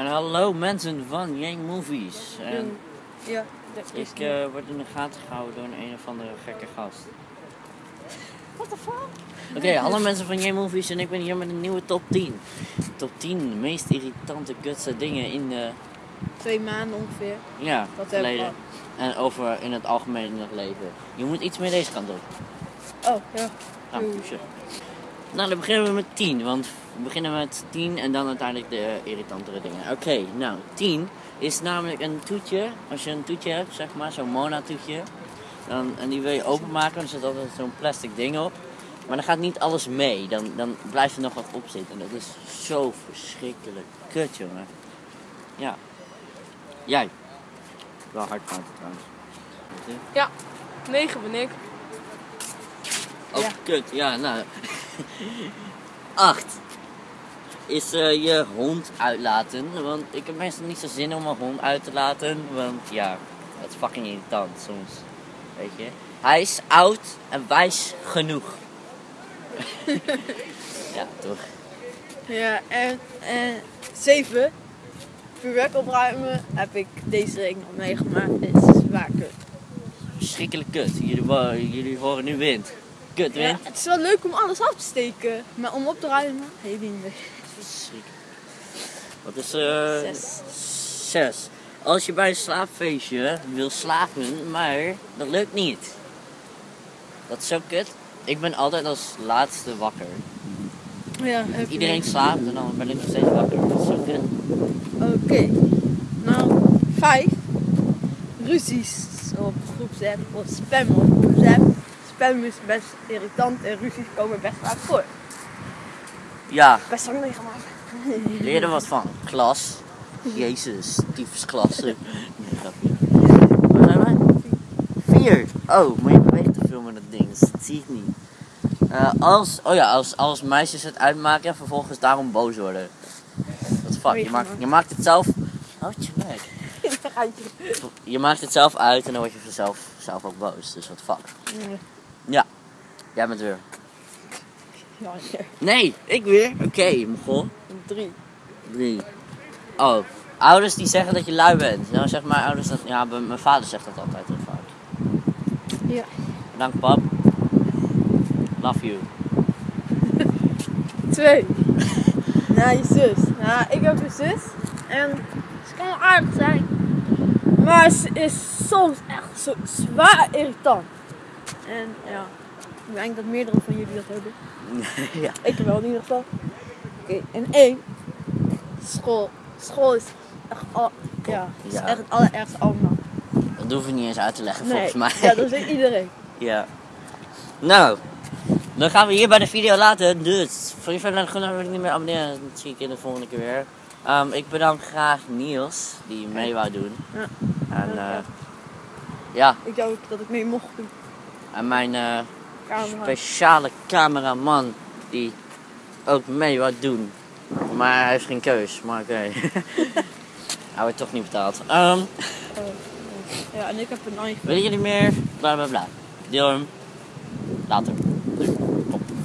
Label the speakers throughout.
Speaker 1: En hallo mensen van Yang Movies. En
Speaker 2: Ja, dat is
Speaker 1: ik eh, word in de gaten gehouden door een, een of andere gekke gast.
Speaker 2: What the fuck?
Speaker 1: Oké, hallo mensen van Yang Movies en ik ben hier met een nieuwe top 10. Top 10 meest irritante, kutste dingen in de,
Speaker 2: Twee maanden ongeveer.
Speaker 1: ja,
Speaker 2: Dat
Speaker 1: verleden. En over in het algemeen in het leven. Je moet iets meer deze kant op.
Speaker 2: Oh, ja.
Speaker 1: Pushen. Nou, dan beginnen we met 10, want we beginnen met 10 en dan uiteindelijk de irritantere dingen. Oké, nou, 10 is namelijk een toetje. Als je een toetje hebt, zeg maar, zo'n Mona-toetje, dan, en die wil je openmaken, dan zit altijd zo'n plastic ding op. Maar dan gaat niet alles mee, dan, dan blijft er nog wat op zitten. En dat is zo verschrikkelijk kut, jongen. Ja. Jij. Wel hard praten trouwens.
Speaker 2: Ja, 9 ben ik.
Speaker 1: Oh,
Speaker 2: Ja.
Speaker 1: kut. Ja, nou. Acht. Is eh, je hond uitlaten. Want ik heb meestal niet zo zin om mijn hond uit te laten. Want ja, dat is fucking irritant soms. Weet je. Hij is oud en wijs genoeg. ja, toch.
Speaker 2: Ja, en, en 7. Vuurwerk opruimen heb ik deze week nog meegemaakt. Dit is zwaar kut.
Speaker 1: Verschrikkelijk kut. Jullie, jullie horen nu wind. Kut
Speaker 2: Ja, het is wel leuk om alles af te steken. Maar om op te ruimen, helemaal niet.
Speaker 1: Wat is eh
Speaker 2: Zes.
Speaker 1: Zes. Als je bij een slaapfeestje wil slapen, maar dat lukt niet. Dat is zo kut. Ik ben altijd als laatste wakker.
Speaker 2: Ja,
Speaker 1: Iedereen slaapt en dan ben ik nog steeds wakker. Dat is zo kut.
Speaker 2: Oké. Nou, 5. Ruzies op groepsapp of spam op groepsapp. Spam is best irritant en ruzies komen best vaak voor.
Speaker 1: Ja,
Speaker 2: Best wel meegemaakt.
Speaker 1: leer er wat van. Klas. Jezus, tyfus klas. Nee, grapje. Waar zijn wij? Vier. Oh, maar je beweegt te veel met dat ding, dus dat zie ik niet. Eh, als, oh ja, als, als meisjes het uitmaken en vervolgens daarom boos worden. Wat fuck, je maakt, je maakt het zelf... Houd je. Je maakt het zelf uit en dan word je vanzelf zelf ook boos. Dus wat fuck. Ja. Jij bent weer.
Speaker 2: Ja, ja.
Speaker 1: Nee, ik weer. Oké, mogol.
Speaker 2: 3.
Speaker 1: Drie. Oh, ouders die zeggen dat je lui bent. Nou zeg maar ouders dat... Ja, mijn vader zegt dat altijd heel vaak.
Speaker 2: Ja.
Speaker 1: Dank pap. Love you.
Speaker 2: 2. Nou, je zus. Nou, ik heb een zus. En ze kan wel aardig zijn. Maar ze is soms echt zo zwaar irritant. En ja, ik denk dat meerdere van jullie dat hebben.
Speaker 1: ja.
Speaker 2: Ik wel in ieder geval. Oké, en één. School. School is echt, al, ja, is
Speaker 1: Ja.
Speaker 2: echt het allerergste allemaal.
Speaker 1: Dat hoef ik niet eens uit te leggen
Speaker 2: Nee,
Speaker 1: volgens mij.
Speaker 2: ja, dat weet iedereen.
Speaker 1: Ja. Nou, dan gaan we hier bij de video laten. Dus, voor je verder gewoon wil ik niet meer abonneren. Dat zie ik in de volgende keer weer. Ehm, ik bedank graag Niels, die mee wou doen.
Speaker 2: Ja.
Speaker 1: En,
Speaker 2: Ja.
Speaker 1: eh, ja,
Speaker 2: Ik wou ook dat ik mee mocht doen.
Speaker 1: En mijn eh, speciale cameraman, die ook mee wou doen. Maar hij heeft geen keus, maar oké. hij wordt toch niet betaald. Ehm,
Speaker 2: Ja, en ik heb een iPhone.
Speaker 1: willen jullie meer? Bla bla bla. Deel hem. Later.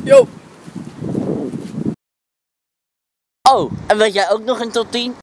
Speaker 2: Yo!
Speaker 1: Oh, en weet jij ook nog een top 10?